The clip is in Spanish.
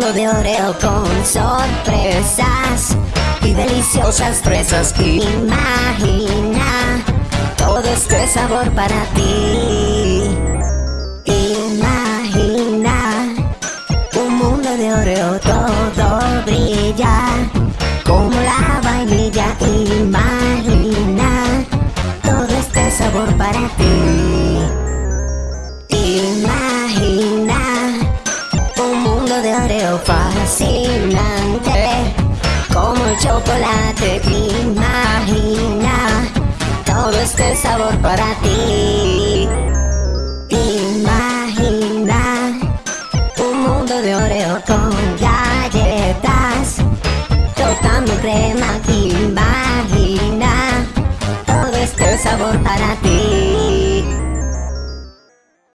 mundo de Oreo con sorpresas y deliciosas fresas. Imagina todo este sabor para ti. Imagina un mundo de Oreo, todo brilla como la vainilla. Imagina todo este sabor para ti. fascinante. Como el chocolate imagina Todo este sabor para ti. Imagina Un mundo de oreo con galletas Tocando crema Imagina Todo este sabor para ti.